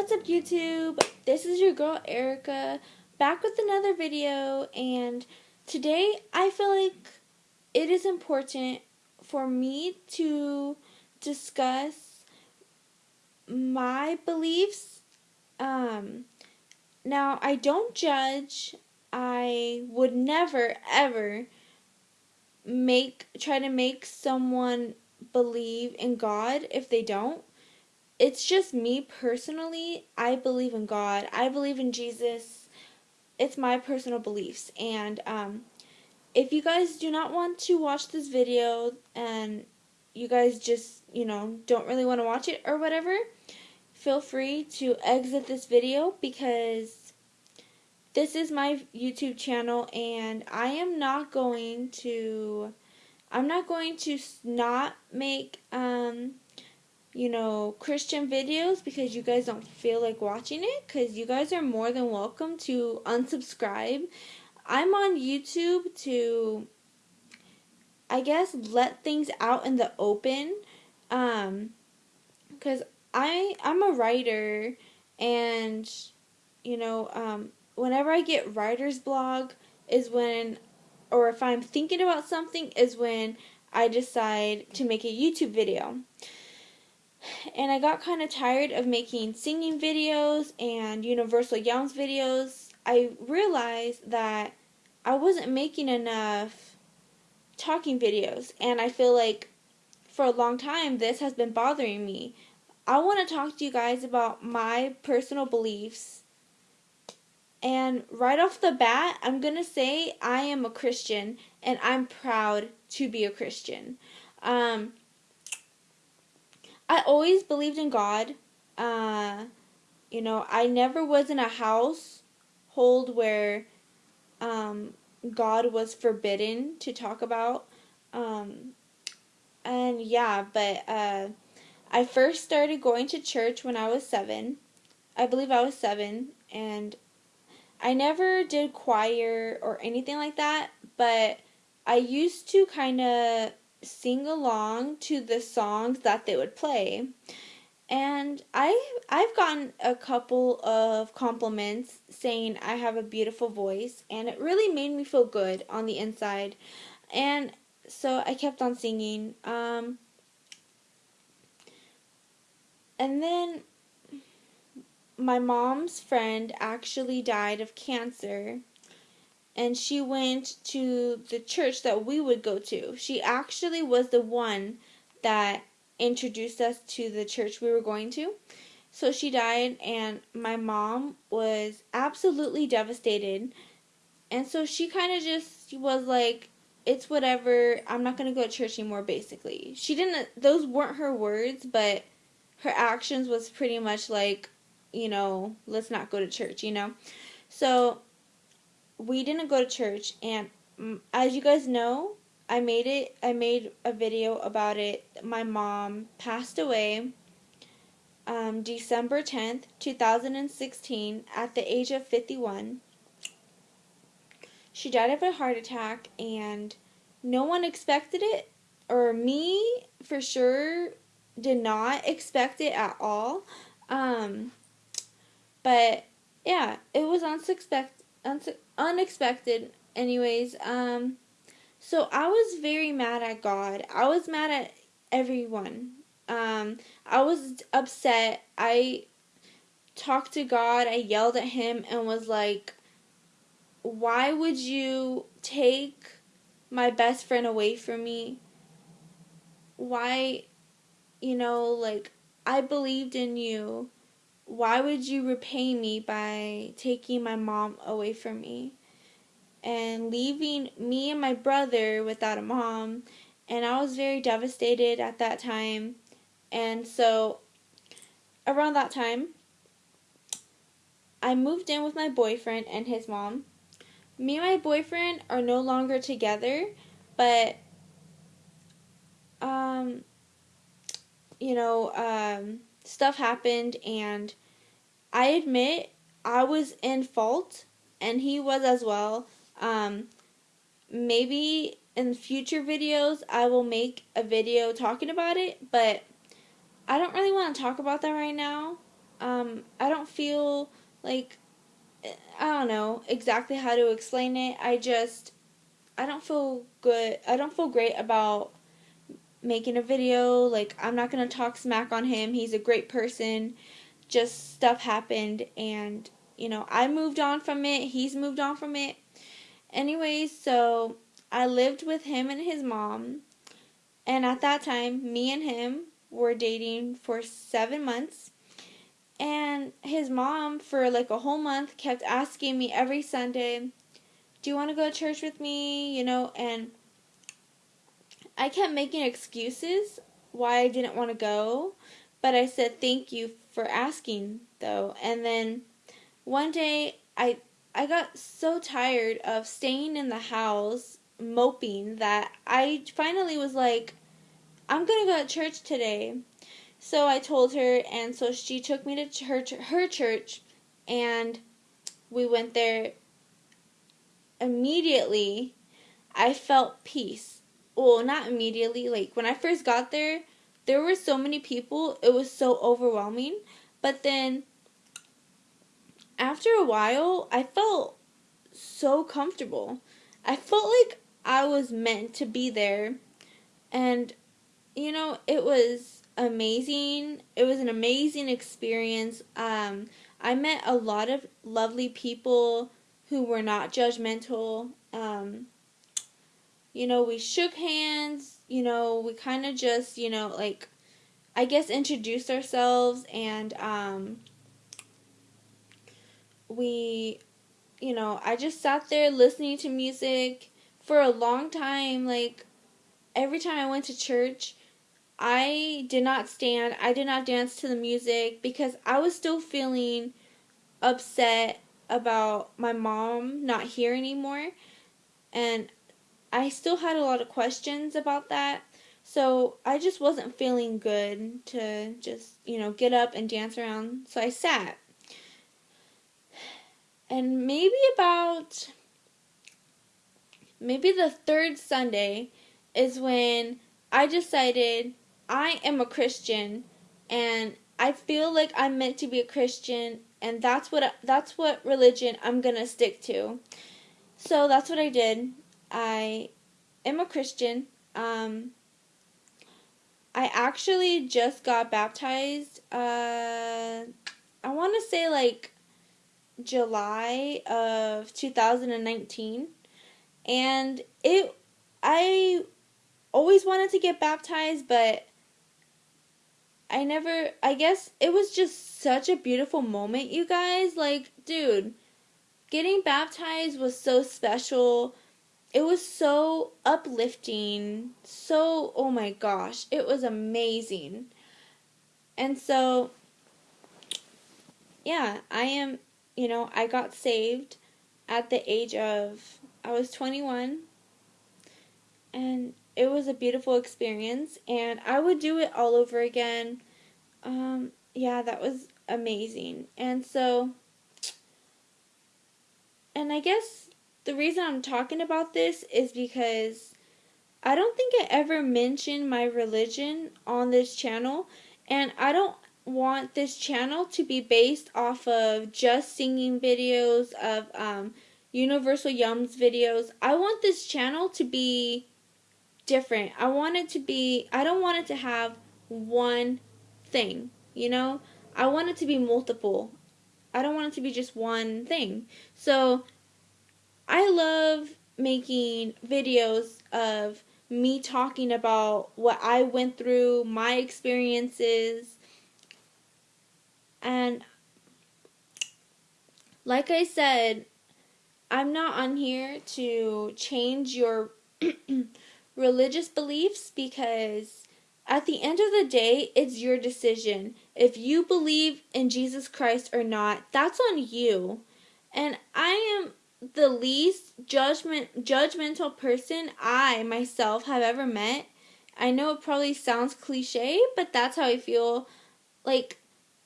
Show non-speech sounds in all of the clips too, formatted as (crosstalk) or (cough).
What's up YouTube? This is your girl Erica back with another video and today I feel like it is important for me to discuss my beliefs. Um, now I don't judge. I would never ever make try to make someone believe in God if they don't it's just me personally. I believe in God. I believe in Jesus. It's my personal beliefs. And um, if you guys do not want to watch this video and you guys just, you know, don't really want to watch it or whatever, feel free to exit this video because this is my YouTube channel and I am not going to I'm not going to not make um you know, Christian videos because you guys don't feel like watching it because you guys are more than welcome to unsubscribe. I'm on YouTube to, I guess, let things out in the open. Um, because I I'm a writer and you know um, whenever I get writer's blog is when or if I'm thinking about something is when I decide to make a YouTube video and I got kind of tired of making singing videos and Universal Yums videos. I realized that I wasn't making enough talking videos, and I feel like for a long time this has been bothering me. I want to talk to you guys about my personal beliefs. And right off the bat, I'm going to say I am a Christian and I'm proud to be a Christian. Um, I always believed in God. Uh, you know, I never was in a household where um, God was forbidden to talk about. Um, and yeah, but uh, I first started going to church when I was seven. I believe I was seven, and I never did choir or anything like that, but I used to kind of sing along to the songs that they would play. And I I've gotten a couple of compliments saying I have a beautiful voice and it really made me feel good on the inside. And so I kept on singing. Um, and then my mom's friend actually died of cancer and she went to the church that we would go to. She actually was the one that introduced us to the church we were going to. So she died, and my mom was absolutely devastated. And so she kind of just was like, it's whatever, I'm not going to go to church anymore, basically. She didn't, those weren't her words, but her actions was pretty much like, you know, let's not go to church, you know? So we didn't go to church and as you guys know i made it i made a video about it. My mom passed away um, december 10th 2016 at the age of 51 she died of a heart attack and no one expected it or me for sure did not expect it at all. Um, but yeah it was unexpected. Anyways, um, so I was very mad at God. I was mad at everyone. Um, I was upset. I talked to God. I yelled at him and was like, "Why would you take my best friend away from me? Why, you know, like I believed in you." Why would you repay me by taking my mom away from me and leaving me and my brother without a mom? And I was very devastated at that time. And so, around that time, I moved in with my boyfriend and his mom. Me and my boyfriend are no longer together, but um you know, um stuff happened and I admit I was in fault and he was as well. Um, maybe in future videos I will make a video talking about it, but I don't really want to talk about that right now. Um, I don't feel like I don't know exactly how to explain it. I just I don't feel good. I don't feel great about making a video. Like I'm not going to talk smack on him. He's a great person. Just stuff happened and you know, I moved on from it. He's moved on from it. Anyways, so I lived with him and his mom. And at that time, me and him were dating for 7 months and his mom, for like a whole month, kept asking me every Sunday, Do you want to go to church with me? You know, and I kept making excuses why I didn't want to go. But I said, Thank you for asking, though. And then one day, I. I got so tired of staying in the house moping that I finally was like, I'm gonna go to church today. So I told her, and so she took me to church, her church, and we went there. Immediately, I felt peace. Well, not immediately. Like when I first got there, there were so many people, it was so overwhelming. But then, after a while, I felt so comfortable. I felt like I was meant to be there. And, you know, it was amazing. It was an amazing experience. Um, I met a lot of lovely people who were not judgmental. Um, you know, we shook hands. You know, we kind of just, you know, like, I guess introduced ourselves and um, we, you know, I just sat there listening to music for a long time. Like, every time I went to church, I did not stand, I did not dance to the music because I was still feeling upset about my mom not here anymore. And I still had a lot of questions about that. So I just wasn't feeling good to just, you know, get up and dance around. So I sat. And maybe about maybe the third Sunday is when I decided I am a Christian and I feel like I'm meant to be a Christian and that's what that's what religion I'm going to stick to. So that's what I did. I am a Christian. Um I actually just got baptized uh I want to say like July of 2019 and it I always wanted to get baptized but I never, I guess it was just such a beautiful moment, you guys. Like, dude, getting baptized was so special. It was so uplifting. So, oh my gosh, it was amazing. And so, yeah, I am, you know, I got saved at the age of, I was 21. And it was a beautiful experience and I would do it all over again. Um, yeah, that was amazing. And so, and I guess the reason I'm talking about this is because I don't think I ever mentioned my religion on this channel, and I don't want this channel to be based off of just singing videos of um, Universal Yums videos. I want this channel to be different. I want it to be, I don't want it to have one thing, you know? I want it to be multiple. I don't want it to be just one thing. So, I love making videos of me talking about what I went through, my experiences, and like I said, I'm not on here to change your (clears throat) religious beliefs because at the end of the day, it's your decision. If you believe in Jesus Christ or not, that's on you. And I am the least judgment judgmental person I myself have ever met. I know it probably sounds cliche, but that's how I feel. Like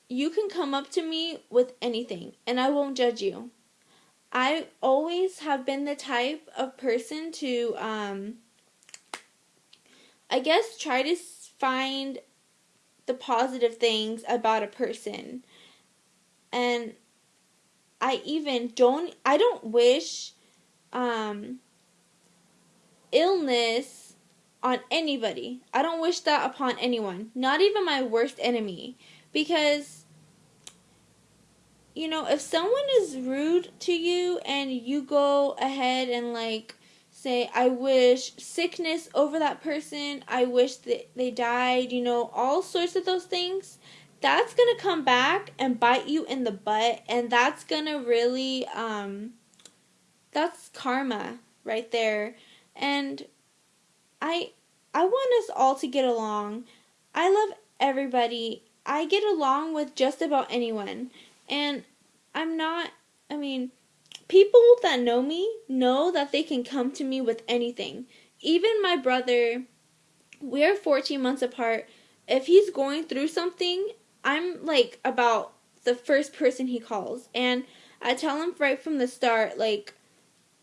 you can come up to me with anything and I won't judge you. I always have been the type of person to um I guess try to find the positive things about a person. and I even don't I don't wish um illness on anybody. I don't wish that upon anyone, not even my worst enemy. Because you know, if someone is rude to you and you go ahead and like say, I wish sickness over that person, I wish that they died, you know, all sorts of those things, that's going to come back and bite you in the butt and that's going to really um that's karma right there. And I I want us all to get along. I love everybody. I get along with just about anyone. And I'm not, I mean, people that know me know that they can come to me with anything. Even my brother, we're 14 months apart. If he's going through something, I'm like about the first person he calls. And I tell him right from the start, like,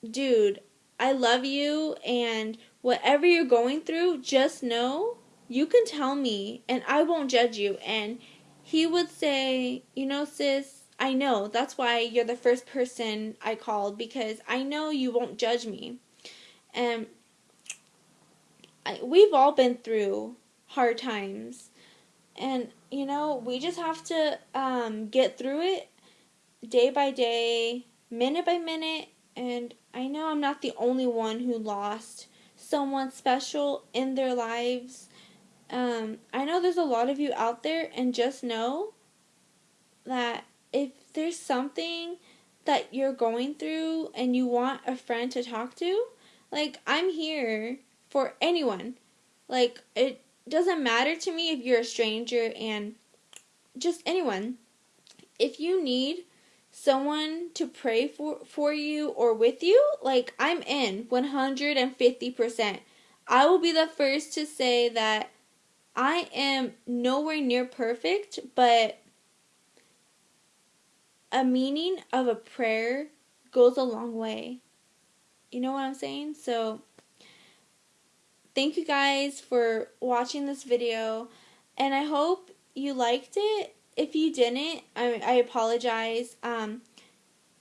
dude, I love you, and whatever you're going through, just know you can tell me, and I won't judge you. And he would say, you know, sis, I know. That's why you're the first person I called because I know you won't judge me. And I, we've all been through hard times. And, you know, we just have to um, get through it day by day, minute by minute. And I know I'm not the only one who lost someone special in their lives. Um, I know there's a lot of you out there, and just know that if there's something that you're going through and you want a friend to talk to, like I'm here for anyone. Like it doesn't matter to me if you're a stranger and just anyone. If you need someone to pray for for you or with you, like I'm in 150%. I will be the first to say that I am nowhere near perfect, but a meaning of a prayer goes a long way. You know what I'm saying? So, thank you guys for watching this video, and I hope you liked it. If you didn't, I, I apologize. Um,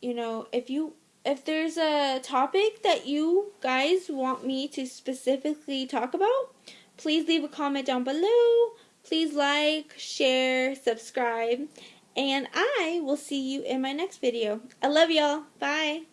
you know, if you if there's a topic that you guys want me to specifically talk about, please leave a comment down below. Please like, share, subscribe, and I will see you in my next video. I love y'all. Bye.